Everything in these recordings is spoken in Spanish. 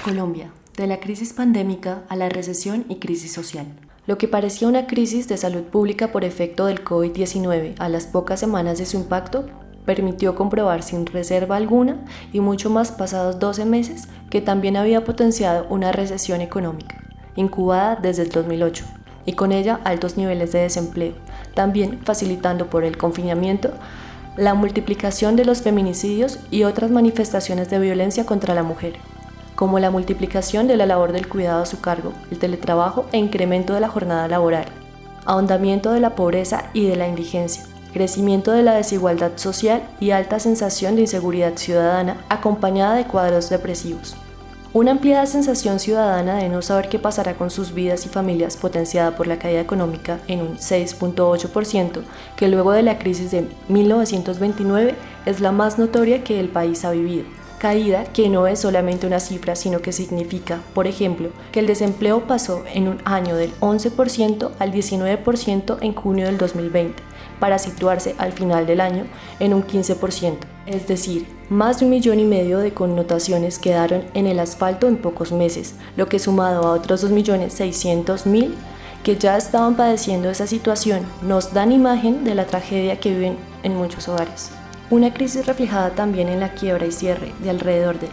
Colombia, de la crisis pandémica a la recesión y crisis social. Lo que parecía una crisis de salud pública por efecto del COVID-19 a las pocas semanas de su impacto permitió comprobar sin reserva alguna y mucho más pasados 12 meses que también había potenciado una recesión económica, incubada desde el 2008, y con ella altos niveles de desempleo, también facilitando por el confinamiento la multiplicación de los feminicidios y otras manifestaciones de violencia contra la mujer como la multiplicación de la labor del cuidado a su cargo, el teletrabajo e incremento de la jornada laboral, ahondamiento de la pobreza y de la indigencia, crecimiento de la desigualdad social y alta sensación de inseguridad ciudadana acompañada de cuadros depresivos. Una ampliada sensación ciudadana de no saber qué pasará con sus vidas y familias potenciada por la caída económica en un 6.8%, que luego de la crisis de 1929 es la más notoria que el país ha vivido caída que no es solamente una cifra, sino que significa, por ejemplo, que el desempleo pasó en un año del 11% al 19% en junio del 2020, para situarse al final del año en un 15%. Es decir, más de un millón y medio de connotaciones quedaron en el asfalto en pocos meses, lo que sumado a otros 2.600.000 que ya estaban padeciendo esa situación, nos dan imagen de la tragedia que viven en muchos hogares. Una crisis reflejada también en la quiebra y cierre de alrededor de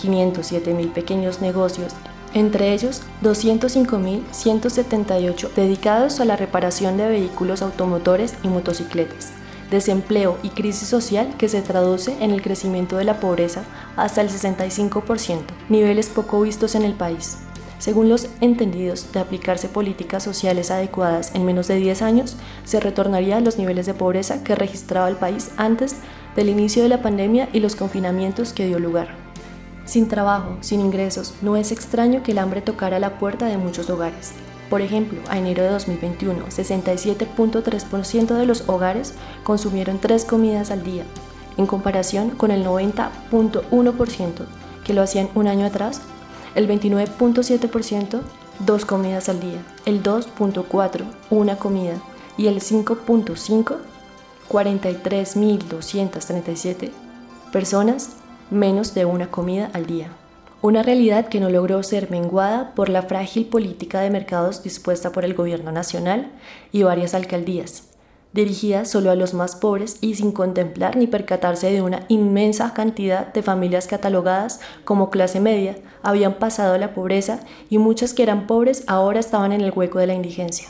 507 mil pequeños negocios, entre ellos 205.178 dedicados a la reparación de vehículos automotores y motocicletas, desempleo y crisis social que se traduce en el crecimiento de la pobreza hasta el 65%, niveles poco vistos en el país. Según los entendidos de aplicarse políticas sociales adecuadas en menos de 10 años, se retornaría a los niveles de pobreza que registraba el país antes del inicio de la pandemia y los confinamientos que dio lugar. Sin trabajo, sin ingresos, no es extraño que el hambre tocara la puerta de muchos hogares. Por ejemplo, a enero de 2021, 67.3% de los hogares consumieron tres comidas al día, en comparación con el 90.1% que lo hacían un año atrás, el 29.7% dos comidas al día, el 2.4 una comida y el 5.5 43.237 personas menos de una comida al día. Una realidad que no logró ser menguada por la frágil política de mercados dispuesta por el gobierno nacional y varias alcaldías, dirigida solo a los más pobres y sin contemplar ni percatarse de una inmensa cantidad de familias catalogadas como clase media, habían pasado la pobreza y muchas que eran pobres ahora estaban en el hueco de la indigencia.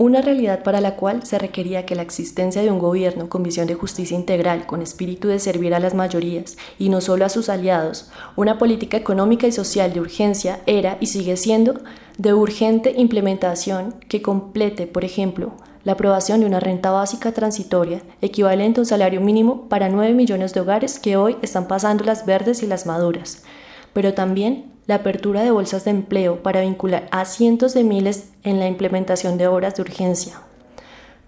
Una realidad para la cual se requería que la existencia de un gobierno con visión de justicia integral, con espíritu de servir a las mayorías y no solo a sus aliados, una política económica y social de urgencia era y sigue siendo de urgente implementación que complete, por ejemplo, la aprobación de una renta básica transitoria equivalente a un salario mínimo para 9 millones de hogares que hoy están pasando las verdes y las maduras, pero también la apertura de bolsas de empleo para vincular a cientos de miles en la implementación de obras de urgencia.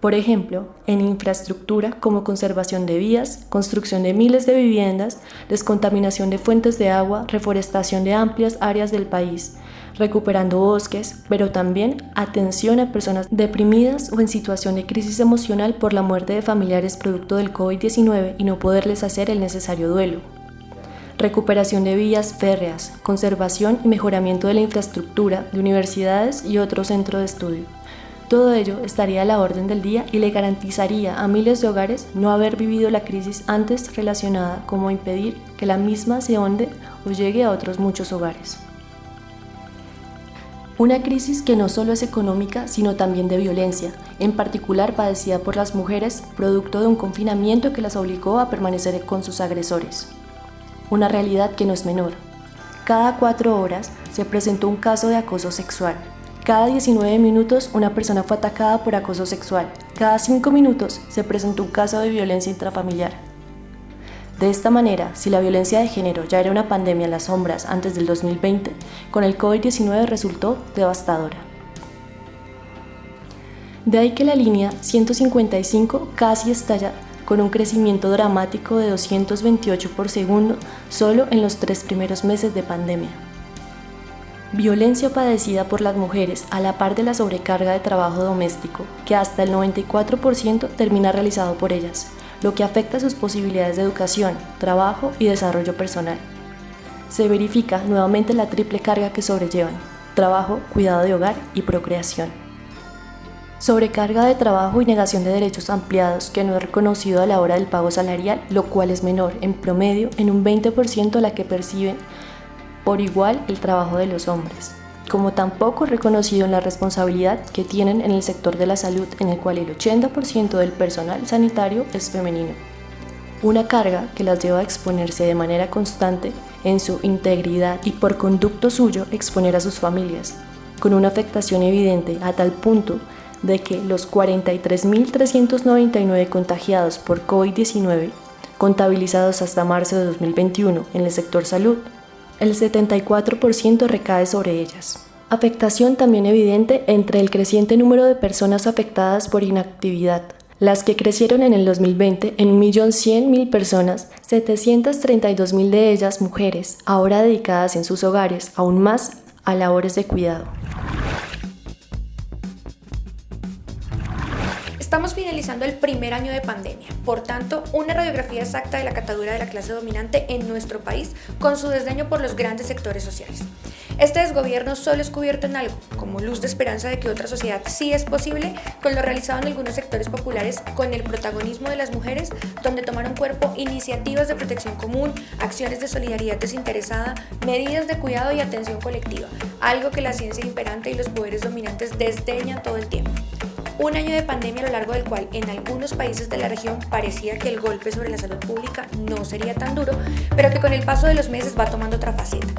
Por ejemplo, en infraestructura como conservación de vías, construcción de miles de viviendas, descontaminación de fuentes de agua, reforestación de amplias áreas del país, recuperando bosques, pero también atención a personas deprimidas o en situación de crisis emocional por la muerte de familiares producto del COVID-19 y no poderles hacer el necesario duelo recuperación de vías férreas, conservación y mejoramiento de la infraestructura de universidades y otro centro de estudio. Todo ello estaría a la orden del día y le garantizaría a miles de hogares no haber vivido la crisis antes relacionada como impedir que la misma se honde o llegue a otros muchos hogares. Una crisis que no solo es económica, sino también de violencia, en particular padecida por las mujeres, producto de un confinamiento que las obligó a permanecer con sus agresores una realidad que no es menor. Cada cuatro horas se presentó un caso de acoso sexual. Cada 19 minutos una persona fue atacada por acoso sexual. Cada cinco minutos se presentó un caso de violencia intrafamiliar. De esta manera, si la violencia de género ya era una pandemia en las sombras antes del 2020, con el COVID-19 resultó devastadora. De ahí que la línea 155 casi estalla con un crecimiento dramático de 228 por segundo solo en los tres primeros meses de pandemia. Violencia padecida por las mujeres a la par de la sobrecarga de trabajo doméstico, que hasta el 94% termina realizado por ellas, lo que afecta sus posibilidades de educación, trabajo y desarrollo personal. se verifica nuevamente la triple carga que sobrellevan, trabajo, cuidado de hogar y procreación. Sobrecarga de trabajo y negación de derechos ampliados que no es reconocido a la hora del pago salarial, lo cual es menor en promedio en un 20% a la que perciben por igual el trabajo de los hombres, como tampoco reconocido en la responsabilidad que tienen en el sector de la salud en el cual el 80% del personal sanitario es femenino. Una carga que las lleva a exponerse de manera constante en su integridad y por conducto suyo exponer a sus familias, con una afectación evidente a tal punto de que los 43.399 contagiados por COVID-19 contabilizados hasta marzo de 2021 en el sector salud, el 74% recae sobre ellas. Afectación también evidente entre el creciente número de personas afectadas por inactividad, las que crecieron en el 2020 en 1.100.000 personas, 732.000 de ellas mujeres, ahora dedicadas en sus hogares aún más a labores de cuidado. Estamos finalizando el primer año de pandemia, por tanto, una radiografía exacta de la catadura de la clase dominante en nuestro país con su desdeño por los grandes sectores sociales. Este desgobierno solo es cubierto en algo, como luz de esperanza de que otra sociedad sí es posible, con lo realizado en algunos sectores populares con el protagonismo de las mujeres, donde tomaron cuerpo iniciativas de protección común, acciones de solidaridad desinteresada, medidas de cuidado y atención colectiva, algo que la ciencia imperante y los poderes dominantes desdeñan todo el tiempo. Un año de pandemia a lo largo del cual en algunos países de la región parecía que el golpe sobre la salud pública no sería tan duro, pero que con el paso de los meses va tomando otra faceta.